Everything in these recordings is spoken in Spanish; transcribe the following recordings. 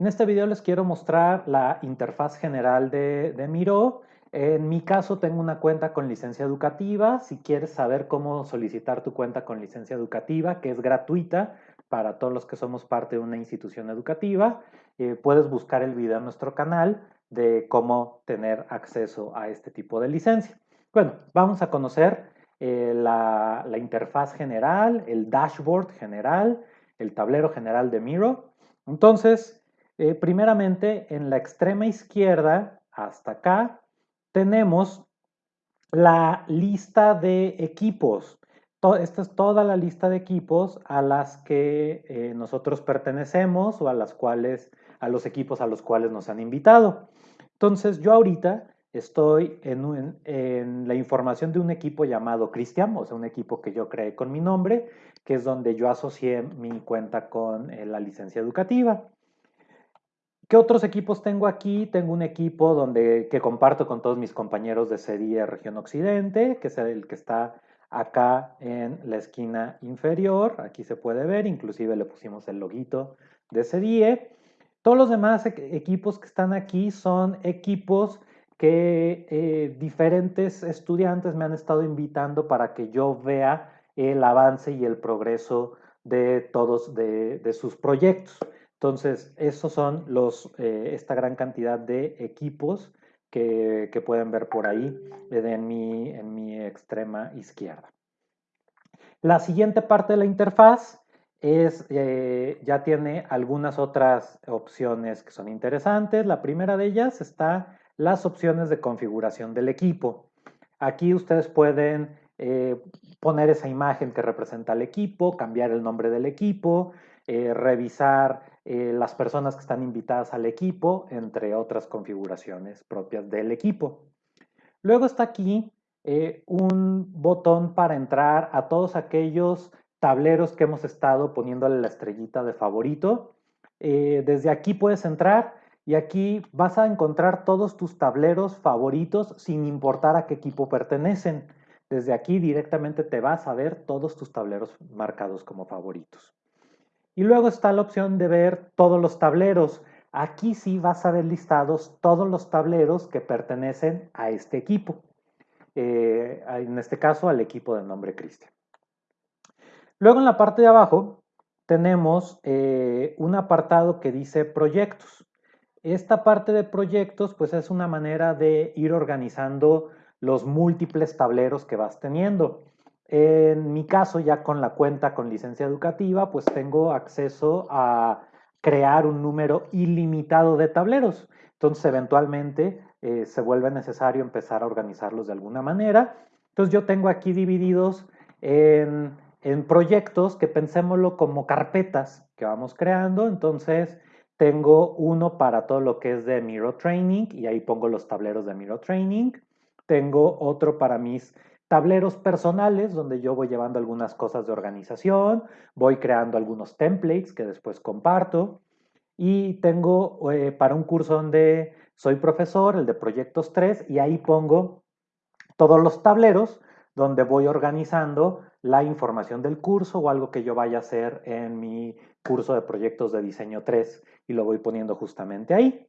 En este video les quiero mostrar la interfaz general de, Miro. En mi caso tengo una cuenta con licencia educativa. Si quieres saber cómo solicitar tu cuenta con licencia educativa, que es gratuita para todos los que somos parte de una institución educativa, eh, puedes buscar el video en nuestro canal de cómo tener acceso a este tipo de licencia. Bueno, vamos a conocer eh, la, interfaz general, el dashboard general, el tablero general de Miro. Entonces, eh, primeramente, en la extrema izquierda, hasta acá, tenemos la lista de equipos. esta es toda la lista de equipos a las que eh, nosotros pertenecemos o a las cuales, a los equipos a los cuales nos han invitado. Entonces, yo ahorita estoy en, la información de un equipo llamado Cristian, o sea, un equipo que yo creé con mi nombre, que es donde yo asocié mi cuenta con eh, la licencia educativa. ¿Qué otros equipos tengo aquí? Tengo un equipo donde, que comparto con todos mis compañeros de serie Región Occidente, que es el que está acá en la esquina inferior. Aquí se puede ver, inclusive le pusimos el loguito de CDIE. Todos los demás equipos que están aquí son equipos que eh, diferentes estudiantes me han estado invitando para que yo vea el avance y el progreso de todos de, sus proyectos. Entonces, esos son los, eh, esta gran cantidad de equipos que, pueden ver por ahí eh, en, mi, en mi extrema izquierda. La siguiente parte de la interfaz es, ya tiene algunas otras opciones que son interesantes. La primera de ellas está las opciones de configuración del equipo. Aquí ustedes pueden poner esa imagen que representa al equipo, cambiar el nombre del equipo, revisar eh, las personas que están invitadas al equipo, entre otras configuraciones propias del equipo. Luego está aquí eh, un botón para entrar a todos aquellos tableros que hemos estado poniéndole la estrellita de favorito. Eh, desde aquí puedes entrar y aquí vas a encontrar todos tus tableros favoritos sin importar a qué equipo pertenecen. Desde aquí directamente te vas a ver todos tus tableros marcados como favoritos. Y luego está la opción de ver todos los tableros. Aquí sí vas a ver listados todos los tableros que pertenecen a este equipo. Eh, en este caso al equipo de nombre Cristian. Luego en la parte de abajo tenemos eh, un apartado que dice proyectos. Esta parte de proyectos pues es una manera de ir organizando los múltiples tableros que vas teniendo. En mi caso, ya con la cuenta con licencia educativa, pues tengo acceso a crear un número ilimitado de tableros. Entonces, eventualmente eh, se vuelve necesario empezar a organizarlos de alguna manera. Entonces, yo tengo aquí divididos en, en proyectos que pensémoslo como carpetas que vamos creando. Entonces, tengo uno para todo lo que es de Miro Training y ahí pongo los tableros de Miro Training. Tengo otro para mis tableros personales donde yo voy llevando algunas cosas de organización, voy creando algunos templates que después comparto y tengo eh, para un curso donde soy profesor, el de proyectos 3, y ahí pongo todos los tableros donde voy organizando la información del curso o algo que yo vaya a hacer en mi curso de proyectos de diseño 3 y lo voy poniendo justamente ahí.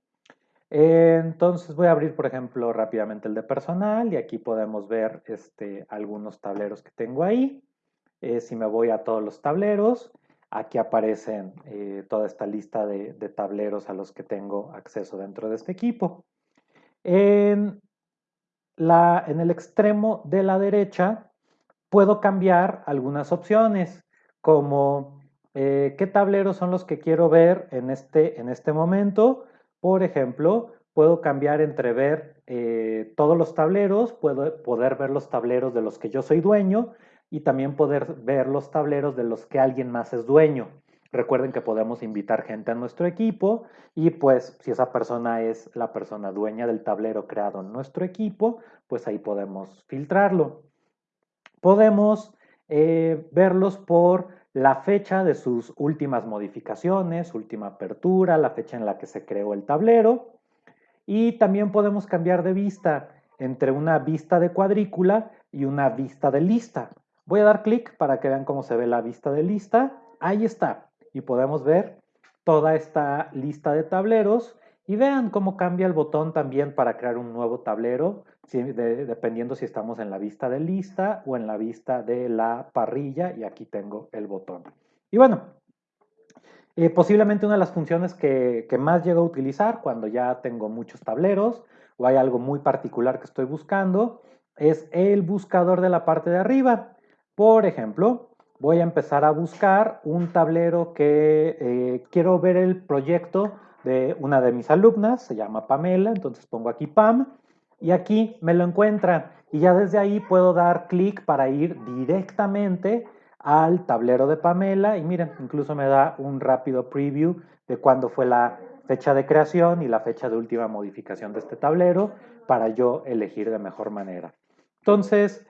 Entonces voy a abrir, por ejemplo, rápidamente el de personal y aquí podemos ver este, algunos tableros que tengo ahí. Eh, si me voy a todos los tableros, aquí aparecen eh, toda esta lista de, tableros a los que tengo acceso dentro de este equipo. En, la, en el extremo de la derecha puedo cambiar algunas opciones como eh, qué tableros son los que quiero ver en este, en este momento por ejemplo, puedo cambiar entre ver eh, todos los tableros, puedo poder ver los tableros de los que yo soy dueño y también poder ver los tableros de los que alguien más es dueño. Recuerden que podemos invitar gente a nuestro equipo y pues si esa persona es la persona dueña del tablero creado en nuestro equipo, pues ahí podemos filtrarlo. Podemos eh, verlos por la fecha de sus últimas modificaciones, última apertura, la fecha en la que se creó el tablero. Y también podemos cambiar de vista entre una vista de cuadrícula y una vista de lista. Voy a dar clic para que vean cómo se ve la vista de lista. Ahí está. Y podemos ver toda esta lista de tableros y vean cómo cambia el botón también para crear un nuevo tablero, dependiendo si estamos en la vista de lista o en la vista de la parrilla. Y aquí tengo el botón. Y bueno, eh, posiblemente una de las funciones que, más llego a utilizar cuando ya tengo muchos tableros o hay algo muy particular que estoy buscando es el buscador de la parte de arriba. Por ejemplo, voy a empezar a buscar un tablero que eh, quiero ver el proyecto de una de mis alumnas, se llama Pamela, entonces pongo aquí Pam y aquí me lo encuentra y ya desde ahí puedo dar clic para ir directamente al tablero de Pamela y miren, incluso me da un rápido preview de cuándo fue la fecha de creación y la fecha de última modificación de este tablero para yo elegir de mejor manera. Entonces,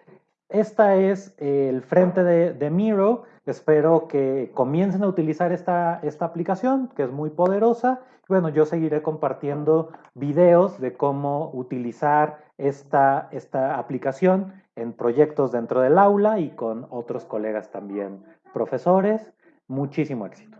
esta es el frente de, Miro. Espero que comiencen a utilizar esta, esta aplicación, que es muy poderosa. Bueno, yo seguiré compartiendo videos de cómo utilizar esta, esta aplicación en proyectos dentro del aula y con otros colegas también profesores. Muchísimo éxito.